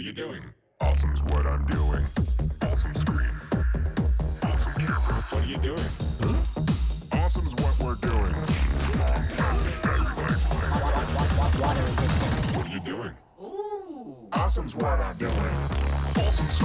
are you doing? Awesome's what I'm doing. Awesome screen. Awesome camera. What are you doing? Awesome's what we're doing. Long battery life. Water resistant. What are you doing? Ooh. Awesome's what I'm doing. Awesome